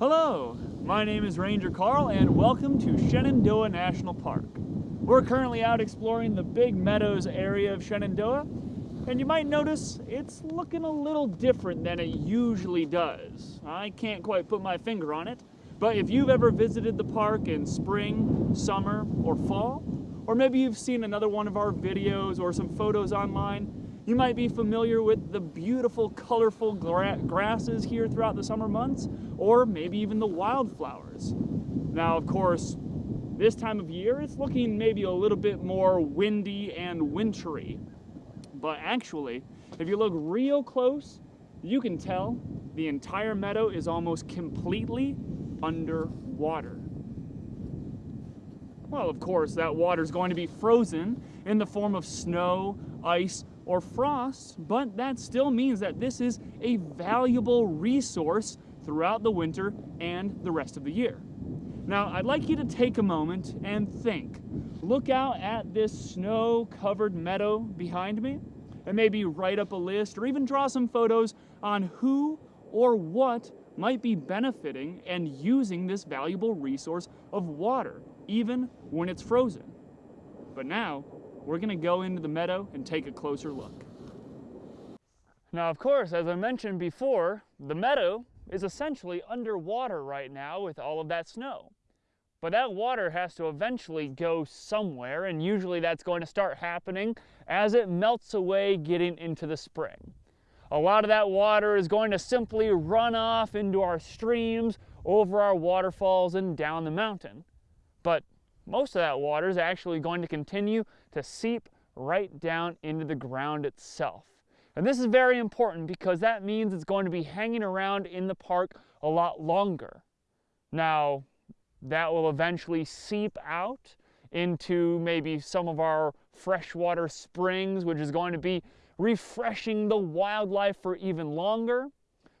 Hello, my name is Ranger Carl and welcome to Shenandoah National Park. We're currently out exploring the Big Meadows area of Shenandoah and you might notice it's looking a little different than it usually does. I can't quite put my finger on it, but if you've ever visited the park in spring, summer, or fall, or maybe you've seen another one of our videos or some photos online, you might be familiar with the beautiful, colorful gra grasses here throughout the summer months, or maybe even the wildflowers. Now, of course, this time of year, it's looking maybe a little bit more windy and wintry. But actually, if you look real close, you can tell the entire meadow is almost completely underwater. Well, of course, that water is going to be frozen in the form of snow, ice, or frost, but that still means that this is a valuable resource throughout the winter and the rest of the year. Now, I'd like you to take a moment and think. Look out at this snow-covered meadow behind me, and maybe write up a list or even draw some photos on who or what might be benefiting and using this valuable resource of water, even when it's frozen. But now, we're gonna go into the meadow and take a closer look. Now, of course, as I mentioned before, the meadow is essentially underwater right now with all of that snow. But that water has to eventually go somewhere, and usually that's going to start happening as it melts away getting into the spring. A lot of that water is going to simply run off into our streams, over our waterfalls, and down the mountain. But most of that water is actually going to continue to seep right down into the ground itself. And this is very important because that means it's going to be hanging around in the park a lot longer. Now, that will eventually seep out into maybe some of our freshwater springs, which is going to be refreshing the wildlife for even longer.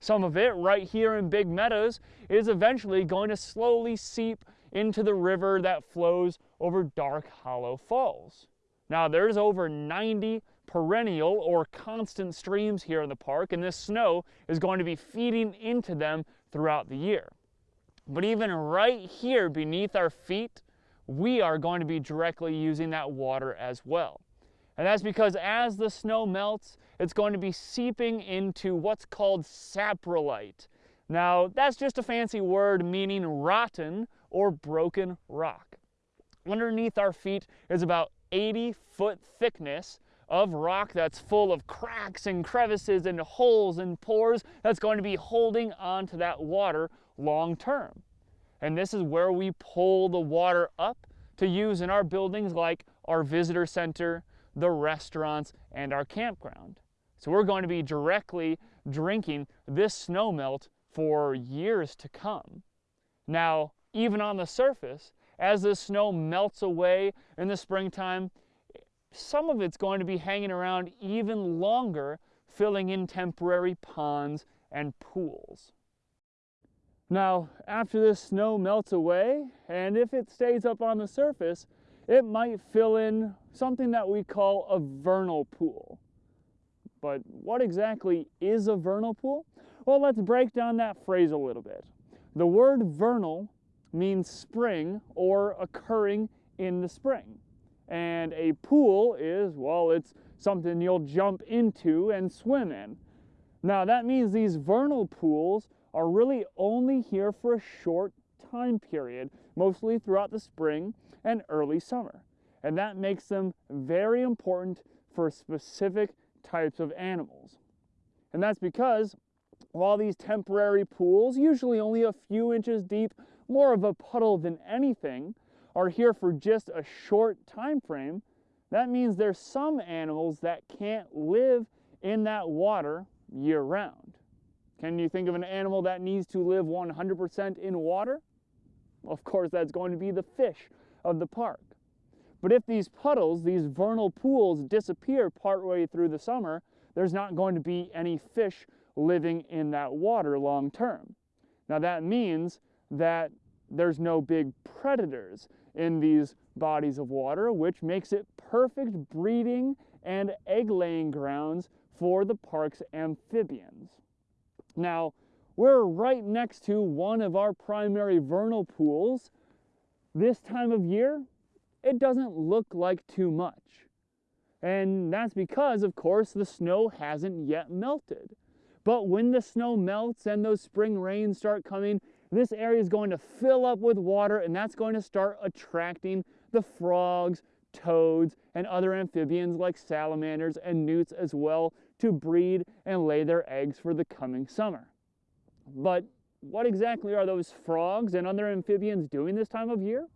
Some of it right here in Big Meadows is eventually going to slowly seep into the river that flows over Dark Hollow Falls. Now there's over 90 perennial or constant streams here in the park and this snow is going to be feeding into them throughout the year. But even right here beneath our feet, we are going to be directly using that water as well. And that's because as the snow melts, it's going to be seeping into what's called saprolite. Now, that's just a fancy word meaning rotten or broken rock. Underneath our feet is about 80 foot thickness of rock that's full of cracks and crevices and holes and pores that's going to be holding onto that water long term. And this is where we pull the water up to use in our buildings like our visitor center, the restaurants, and our campground. So we're going to be directly drinking this snow melt for years to come. Now, even on the surface, as the snow melts away in the springtime, some of it's going to be hanging around even longer, filling in temporary ponds and pools. Now, after this snow melts away, and if it stays up on the surface, it might fill in something that we call a vernal pool. But what exactly is a vernal pool? Well, let's break down that phrase a little bit. The word vernal means spring or occurring in the spring. And a pool is, well, it's something you'll jump into and swim in. Now, that means these vernal pools are really only here for a short time period, mostly throughout the spring and early summer. And that makes them very important for specific types of animals. And that's because while these temporary pools, usually only a few inches deep, more of a puddle than anything, are here for just a short time frame, that means there's some animals that can't live in that water year round. Can you think of an animal that needs to live 100% in water? Of course, that's going to be the fish of the park. But if these puddles, these vernal pools, disappear partway through the summer, there's not going to be any fish living in that water long term. Now that means that there's no big predators in these bodies of water, which makes it perfect breeding and egg laying grounds for the park's amphibians. Now, we're right next to one of our primary vernal pools. This time of year, it doesn't look like too much. And that's because, of course, the snow hasn't yet melted. But when the snow melts and those spring rains start coming, this area is going to fill up with water and that's going to start attracting the frogs, toads, and other amphibians like salamanders and newts as well to breed and lay their eggs for the coming summer. But what exactly are those frogs and other amphibians doing this time of year?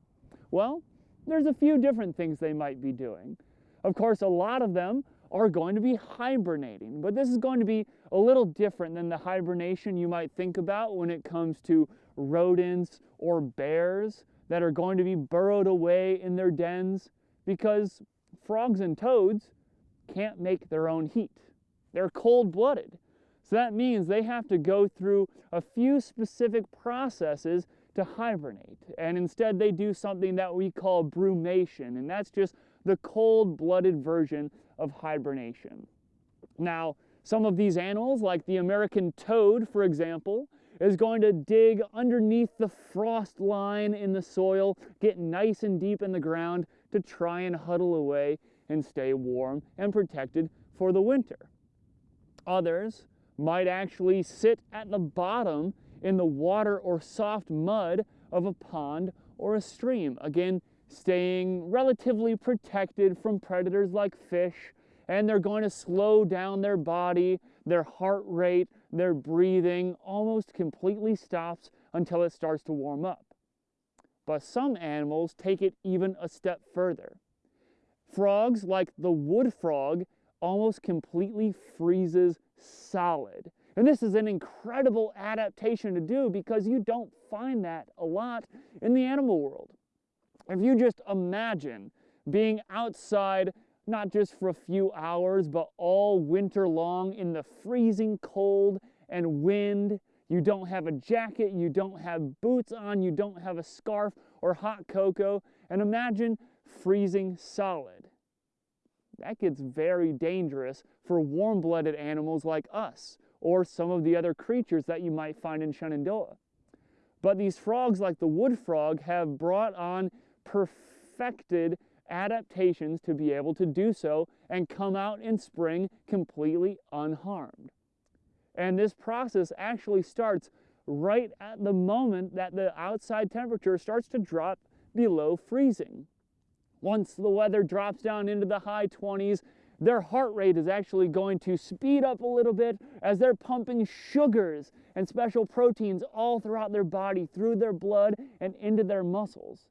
Well, there's a few different things they might be doing. Of course, a lot of them are going to be hibernating, but this is going to be a little different than the hibernation you might think about when it comes to rodents or bears that are going to be burrowed away in their dens because frogs and toads can't make their own heat. They're cold blooded. So that means they have to go through a few specific processes to hibernate. And instead, they do something that we call brumation, and that's just the cold blooded version of hibernation. Now, some of these animals, like the American toad, for example, is going to dig underneath the frost line in the soil, get nice and deep in the ground to try and huddle away and stay warm and protected for the winter. Others might actually sit at the bottom in the water or soft mud of a pond or a stream. Again, staying relatively protected from predators like fish, and they're going to slow down their body, their heart rate, their breathing almost completely stops until it starts to warm up. But some animals take it even a step further. Frogs, like the wood frog, almost completely freezes solid. And this is an incredible adaptation to do because you don't find that a lot in the animal world. If you just imagine being outside, not just for a few hours, but all winter long in the freezing cold and wind, you don't have a jacket, you don't have boots on, you don't have a scarf or hot cocoa, and imagine freezing solid. That gets very dangerous for warm-blooded animals like us or some of the other creatures that you might find in Shenandoah. But these frogs like the wood frog have brought on perfected adaptations to be able to do so and come out in spring completely unharmed. And this process actually starts right at the moment that the outside temperature starts to drop below freezing. Once the weather drops down into the high 20s, their heart rate is actually going to speed up a little bit as they're pumping sugars and special proteins all throughout their body, through their blood, and into their muscles.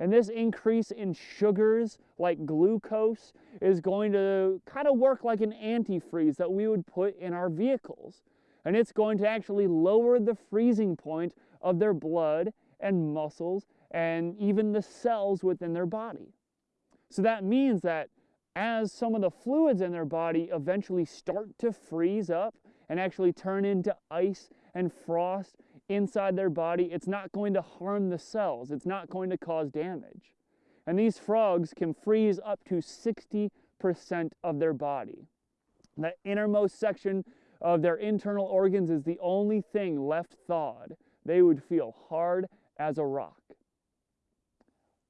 And this increase in sugars, like glucose, is going to kind of work like an antifreeze that we would put in our vehicles. And it's going to actually lower the freezing point of their blood and muscles and even the cells within their body. So that means that as some of the fluids in their body eventually start to freeze up and actually turn into ice and frost inside their body, it's not going to harm the cells. It's not going to cause damage. And these frogs can freeze up to 60% of their body. The innermost section of their internal organs is the only thing left thawed. They would feel hard as a rock.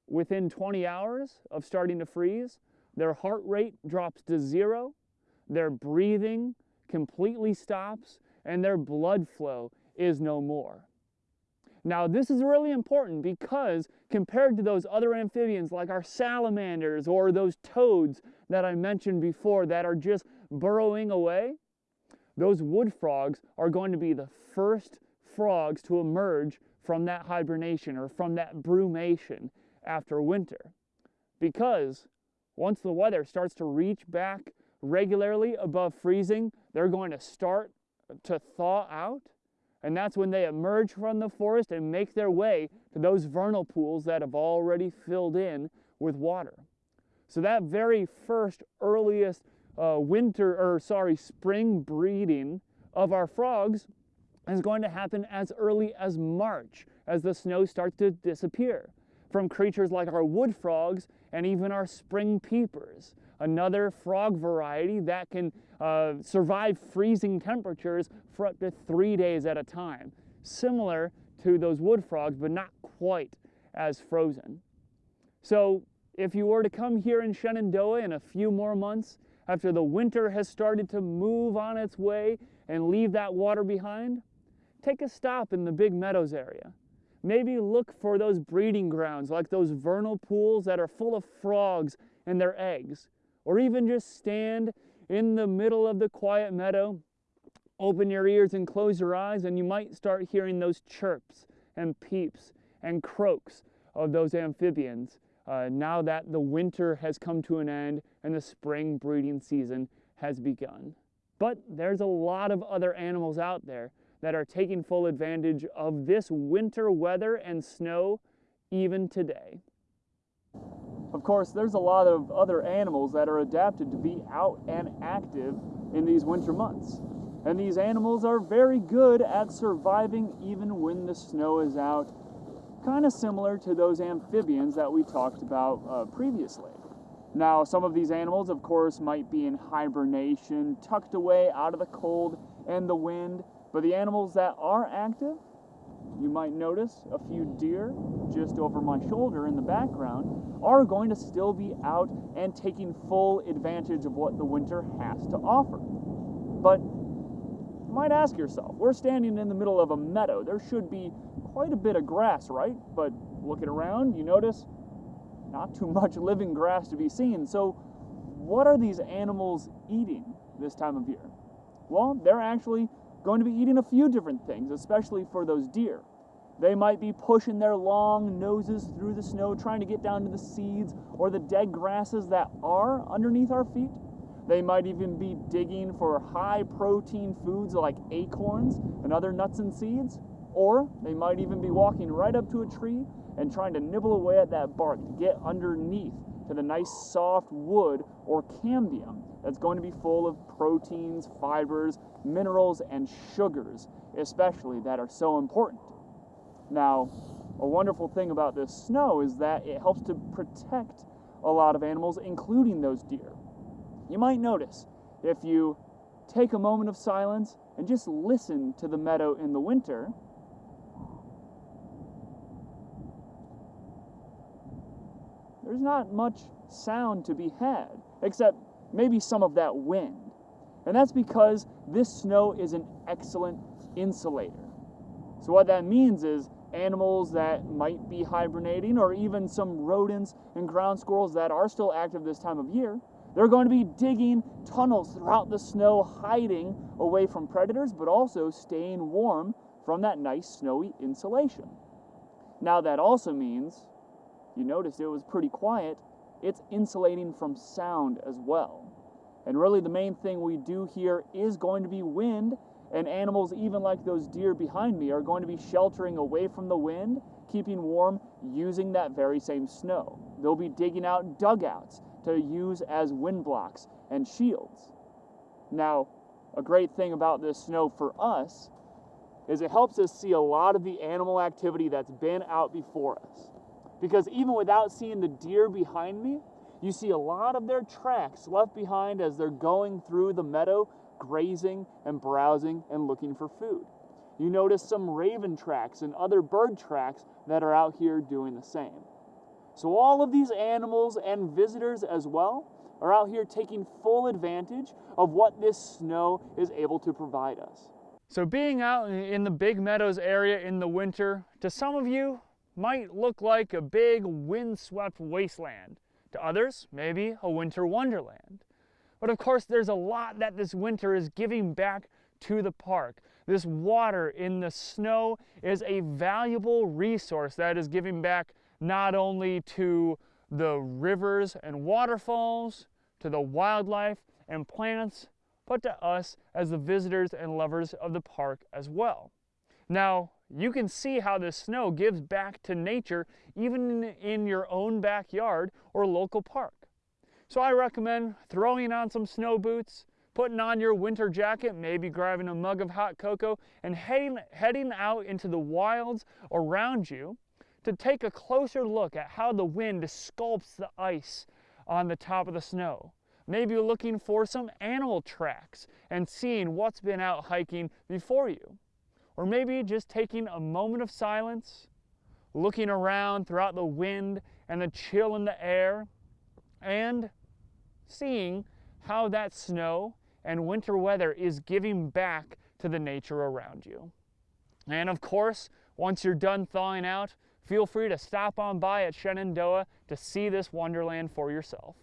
Within 20 hours of starting to freeze, their heart rate drops to zero, their breathing completely stops, and their blood flow is no more. Now, this is really important because compared to those other amphibians like our salamanders or those toads that I mentioned before that are just burrowing away, those wood frogs are going to be the first frogs to emerge from that hibernation or from that brumation after winter. Because once the weather starts to reach back regularly above freezing, they're going to start to thaw out. And that's when they emerge from the forest and make their way to those vernal pools that have already filled in with water. So that very first earliest uh, winter, or sorry, spring breeding of our frogs is going to happen as early as March. as the snow starts to disappear from creatures like our wood frogs and even our spring peepers, another frog variety that can uh, survive freezing temperatures for up to three days at a time, similar to those wood frogs, but not quite as frozen. So if you were to come here in Shenandoah in a few more months, after the winter has started to move on its way and leave that water behind, take a stop in the Big Meadows area. Maybe look for those breeding grounds like those vernal pools that are full of frogs and their eggs. Or even just stand in the middle of the quiet meadow, open your ears and close your eyes, and you might start hearing those chirps and peeps and croaks of those amphibians uh, now that the winter has come to an end and the spring breeding season has begun. But there's a lot of other animals out there that are taking full advantage of this winter weather and snow even today. Of course, there's a lot of other animals that are adapted to be out and active in these winter months. And these animals are very good at surviving even when the snow is out kind of similar to those amphibians that we talked about uh, previously. Now, some of these animals, of course, might be in hibernation, tucked away out of the cold and the wind, but the animals that are active, you might notice a few deer just over my shoulder in the background, are going to still be out and taking full advantage of what the winter has to offer. But you might ask yourself, we're standing in the middle of a meadow. There should be quite a bit of grass, right? But looking around, you notice not too much living grass to be seen. So, what are these animals eating this time of year? Well, they're actually going to be eating a few different things, especially for those deer. They might be pushing their long noses through the snow, trying to get down to the seeds or the dead grasses that are underneath our feet. They might even be digging for high protein foods like acorns and other nuts and seeds. Or they might even be walking right up to a tree and trying to nibble away at that bark to get underneath to the nice soft wood or cambium that's going to be full of proteins, fibers, minerals, and sugars, especially that are so important. Now, a wonderful thing about this snow is that it helps to protect a lot of animals, including those deer. You might notice if you take a moment of silence and just listen to the meadow in the winter, there's not much sound to be had, except maybe some of that wind. And that's because this snow is an excellent insulator. So, what that means is animals that might be hibernating, or even some rodents and ground squirrels that are still active this time of year, they're going to be digging tunnels throughout the snow, hiding away from predators, but also staying warm from that nice snowy insulation. Now, that also means you noticed it was pretty quiet, it's insulating from sound as well. And really, the main thing we do here is going to be wind, and animals, even like those deer behind me, are going to be sheltering away from the wind, keeping warm using that very same snow. They'll be digging out dugouts to use as wind blocks and shields. Now, a great thing about this snow for us is it helps us see a lot of the animal activity that's been out before us. Because even without seeing the deer behind me, you see a lot of their tracks left behind as they're going through the meadow, grazing and browsing and looking for food. You notice some raven tracks and other bird tracks that are out here doing the same. So, all of these animals and visitors as well are out here taking full advantage of what this snow is able to provide us. So, being out in the Big Meadows area in the winter, to some of you, might look like a big windswept wasteland. To others, maybe a winter wonderland. But of course, there's a lot that this winter is giving back to the park. This water in the snow is a valuable resource that is giving back not only to the rivers and waterfalls, to the wildlife and plants, but to us as the visitors and lovers of the park as well. Now, you can see how the snow gives back to nature even in your own backyard or local park. So I recommend throwing on some snow boots, putting on your winter jacket, maybe grabbing a mug of hot cocoa, and heading, heading out into the wilds around you to take a closer look at how the wind sculpts the ice on the top of the snow. Maybe looking for some animal tracks and seeing what's been out hiking before you. Or maybe just taking a moment of silence, looking around throughout the wind and the chill in the air, and seeing how that snow and winter weather is giving back to the nature around you. And of course, once you're done thawing out, feel free to stop on by at Shenandoah to see this wonderland for yourself.